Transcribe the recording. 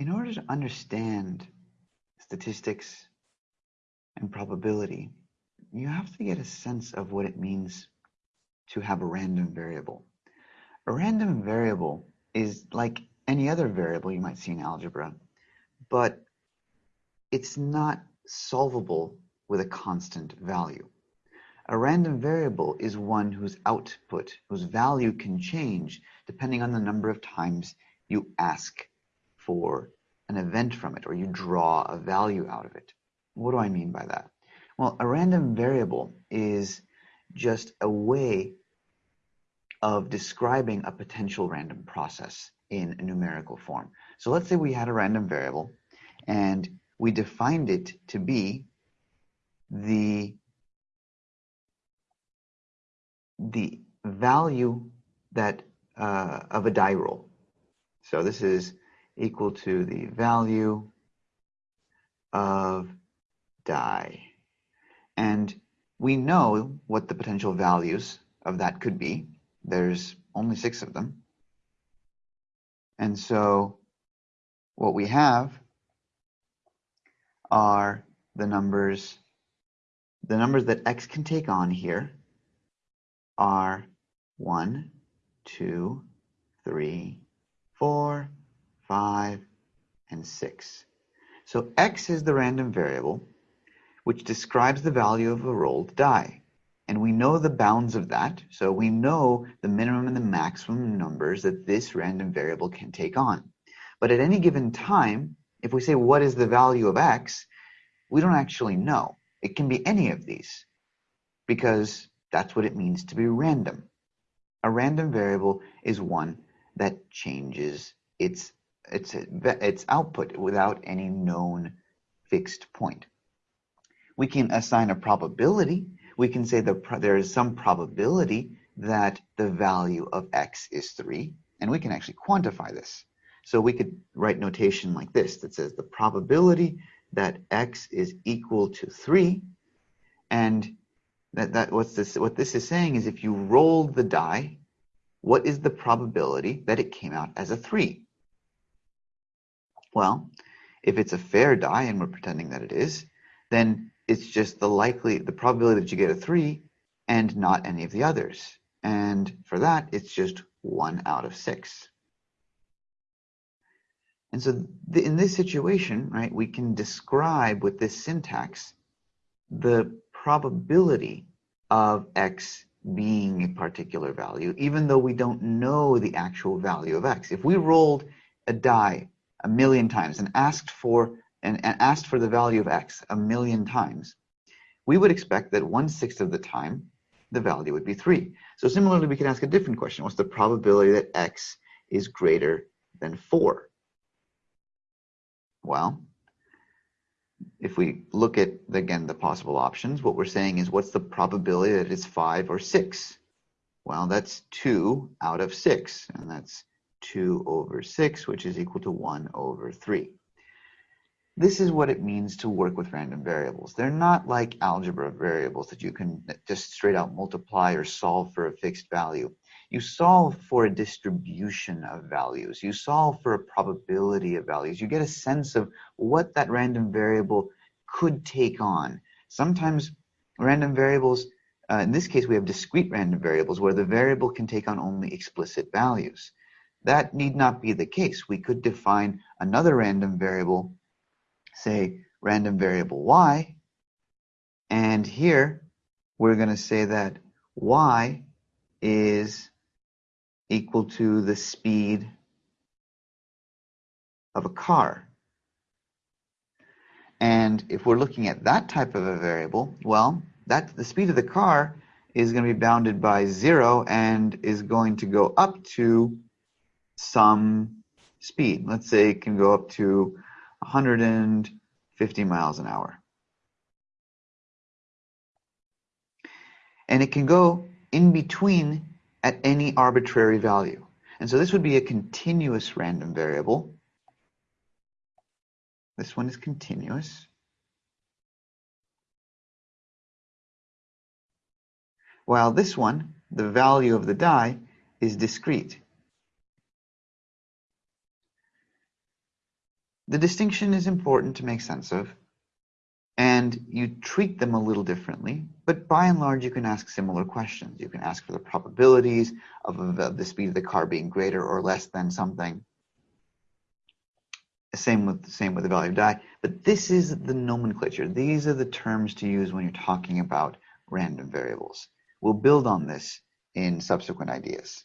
in order to understand statistics and probability, you have to get a sense of what it means to have a random variable. A random variable is like any other variable you might see in algebra, but it's not solvable with a constant value. A random variable is one whose output, whose value can change depending on the number of times you ask for an event from it or you draw a value out of it. What do I mean by that? Well, a random variable is just a way of describing a potential random process in a numerical form. So let's say we had a random variable and we defined it to be the the value that uh, of a die roll. So this is equal to the value of die. And we know what the potential values of that could be. There's only six of them. And so what we have are the numbers, the numbers that x can take on here are 1, 2, 3, 4, 5, and 6. So x is the random variable which describes the value of a rolled die. And we know the bounds of that, so we know the minimum and the maximum numbers that this random variable can take on. But at any given time, if we say what is the value of x, we don't actually know. It can be any of these because that's what it means to be random. A random variable is one that changes its its its output without any known fixed point. We can assign a probability. We can say there is some probability that the value of x is 3, and we can actually quantify this. So we could write notation like this that says the probability that x is equal to 3, and that, that what's this, what this is saying is if you rolled the die, what is the probability that it came out as a 3? Well, if it's a fair die, and we're pretending that it is, then it's just the likely, the probability that you get a 3 and not any of the others. And for that, it's just 1 out of 6. And so the, in this situation, right, we can describe with this syntax the probability of x being a particular value, even though we don't know the actual value of x. If we rolled a die a million times and asked for and, and asked for the value of x a million times, we would expect that one-sixth of the time the value would be 3. So similarly, we can ask a different question. What's the probability that x is greater than 4? Well, if we look at, again, the possible options, what we're saying is what's the probability that it's 5 or 6? Well, that's 2 out of 6, and that's 2 over 6, which is equal to 1 over 3. This is what it means to work with random variables. They're not like algebra variables that you can just straight out multiply or solve for a fixed value. You solve for a distribution of values. You solve for a probability of values. You get a sense of what that random variable could take on. Sometimes random variables, uh, in this case we have discrete random variables where the variable can take on only explicit values. That need not be the case. We could define another random variable say random variable y. And here we're going to say that y is equal to the speed of a car. And if we're looking at that type of a variable, well, that the speed of the car is going to be bounded by zero and is going to go up to some speed. Let's say it can go up to 150 miles an hour. And it can go in between at any arbitrary value. And so this would be a continuous random variable. This one is continuous. While this one, the value of the die, is discrete. The distinction is important to make sense of, and you treat them a little differently, but by and large, you can ask similar questions. You can ask for the probabilities of, the speed of the car being greater or less than something. Same with same with the value of die, but this is the nomenclature. These are the terms to use when you're talking about random variables. We'll build on this in subsequent ideas.